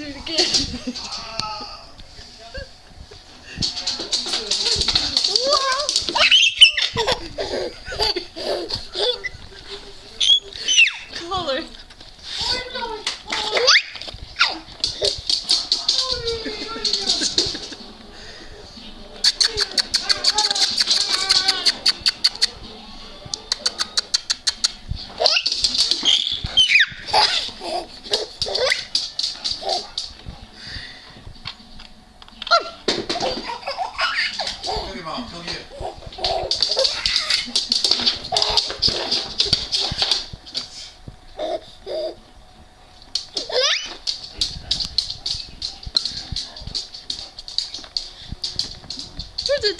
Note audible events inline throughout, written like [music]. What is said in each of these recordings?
do it again. [laughs]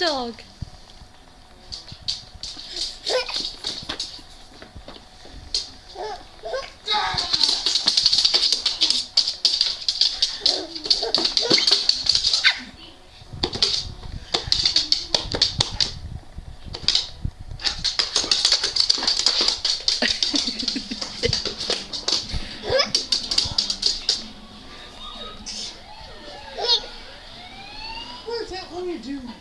dog. What is that? What are you doing?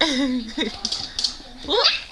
[laughs] What?